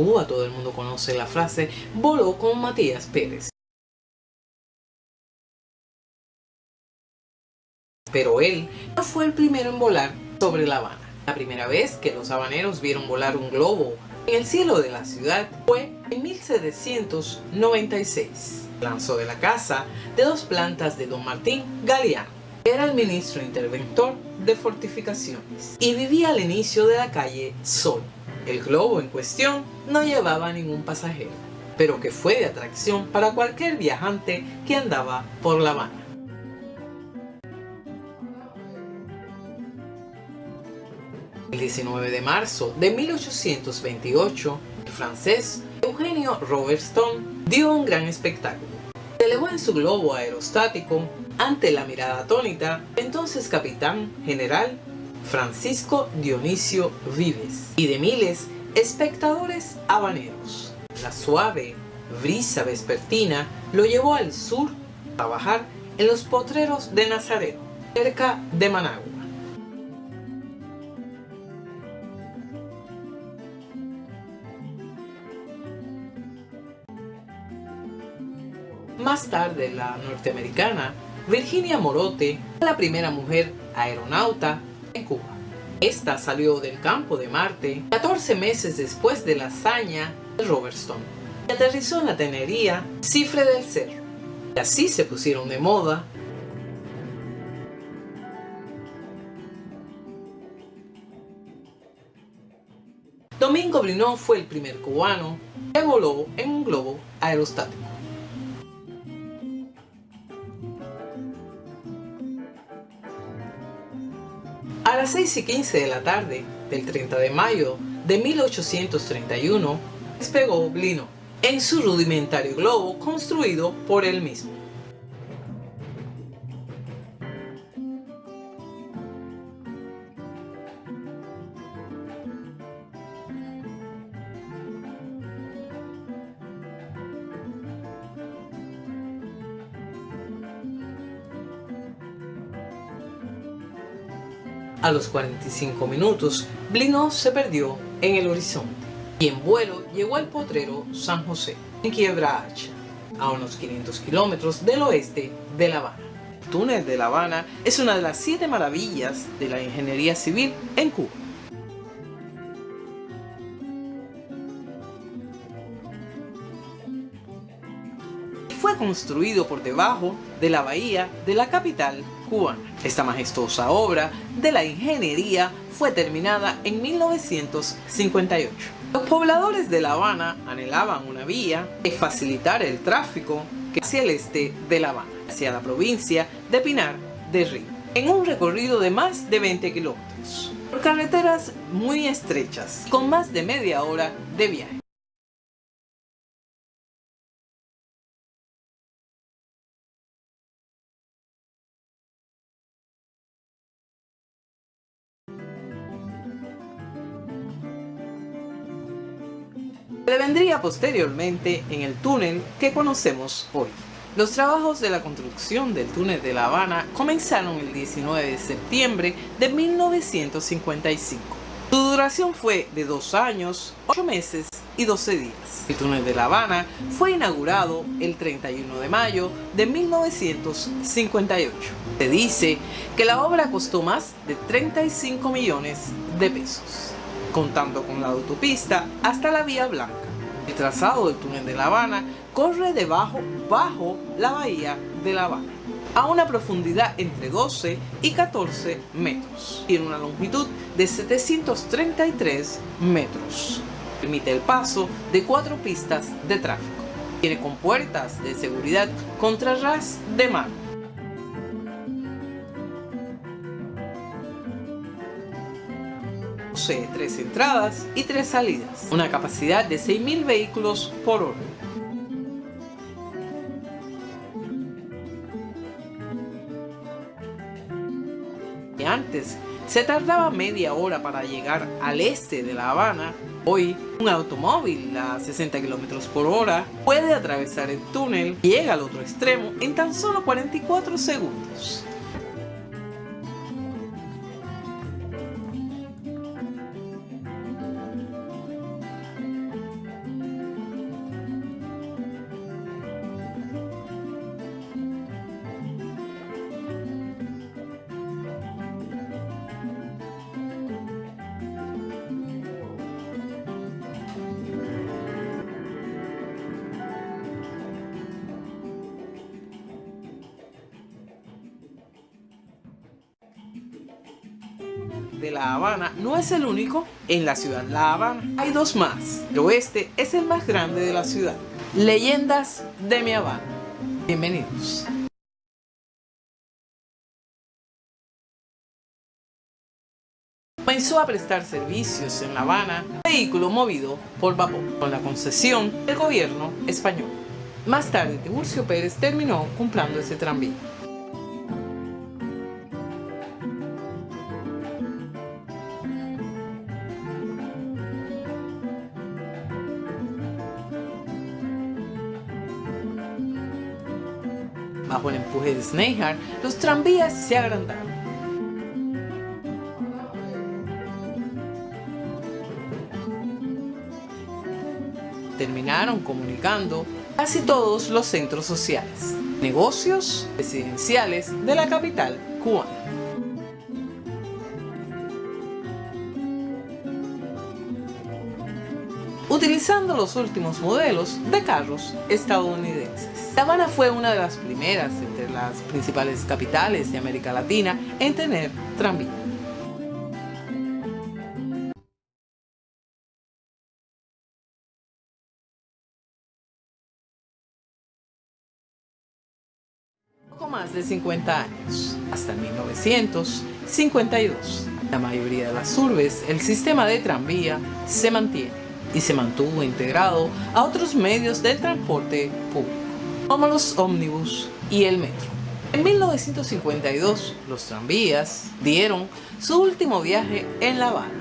Cuba todo el mundo conoce la frase voló con Matías Pérez. Pero él no fue el primero en volar sobre La Habana. La primera vez que los habaneros vieron volar un globo en el cielo de la ciudad fue en 1796. Lanzó de la casa de dos plantas de don Martín Galeano. Era el ministro interventor de fortificaciones y vivía al inicio de la calle Sol. El globo en cuestión no llevaba ningún pasajero, pero que fue de atracción para cualquier viajante que andaba por La Habana. El 19 de marzo de 1828, el francés Eugenio Robertson dio un gran espectáculo. Se elevó en su globo aerostático ante la mirada atónita entonces capitán general Francisco Dionisio Vives y de miles espectadores habaneros. La suave brisa vespertina lo llevó al sur a bajar en los potreros de Nazareno, cerca de Managua. Más tarde, la norteamericana Virginia Morote la primera mujer aeronauta en Cuba. Esta salió del campo de Marte 14 meses después de la hazaña de Robertson y aterrizó en la tenería Cifre del Cerro. Y así se pusieron de moda Domingo Brinón fue el primer cubano que voló en un globo aerostático. Las 6 y 15 de la tarde del 30 de mayo de 1831 despegó Blino en su rudimentario globo construido por él mismo. A los 45 minutos, Blino se perdió en el horizonte y en vuelo llegó al potrero San José, en Quiebra Hacha, a unos 500 kilómetros del oeste de La Habana. El túnel de La Habana es una de las siete maravillas de la ingeniería civil en Cuba. Construido por debajo de la bahía de la capital esta majestuosa obra de la ingeniería fue terminada en 1958. Los pobladores de La Habana anhelaban una vía que facilitara el tráfico hacia el este de La Habana, hacia la provincia de Pinar de Río, en un recorrido de más de 20 kilómetros, por carreteras muy estrechas, con más de media hora de viaje. Se vendría posteriormente en el túnel que conocemos hoy. Los trabajos de la construcción del túnel de La Habana comenzaron el 19 de septiembre de 1955. Su duración fue de dos años, ocho meses y 12 días. El túnel de La Habana fue inaugurado el 31 de mayo de 1958. Se dice que la obra costó más de 35 millones de pesos contando con la autopista hasta la Vía Blanca. El trazado del túnel de La Habana corre debajo bajo la bahía de La Habana a una profundidad entre 12 y 14 metros. Tiene una longitud de 733 metros. Permite el paso de cuatro pistas de tráfico. Tiene compuertas de seguridad contra ras de mar posee tres entradas y tres salidas, una capacidad de 6.000 vehículos por hora. Antes se tardaba media hora para llegar al este de La Habana. Hoy, un automóvil a 60 km por hora puede atravesar el túnel y llega al otro extremo en tan solo 44 segundos. De La Habana no es el único en la ciudad La Habana. Hay dos más. El oeste es el más grande de la ciudad. Leyendas de mi Habana. Bienvenidos. comenzó a prestar servicios en La Habana vehículo movido por vapor, con la concesión del gobierno español. Más tarde, Tiburcio Pérez terminó comprando ese tranvía. Bajo el empuje de Sneyhart, los tranvías se agrandaron. Terminaron comunicando casi todos los centros sociales, negocios residenciales de la capital cubana. Utilizando los últimos modelos de carros estadounidenses. La Habana fue una de las primeras entre las principales capitales de América Latina en tener tranvía. Poco más de 50 años, hasta 1952. En la mayoría de las urbes, el sistema de tranvía se mantiene y se mantuvo integrado a otros medios del transporte público, como los ómnibus y el metro. En 1952, los tranvías dieron su último viaje en La Habana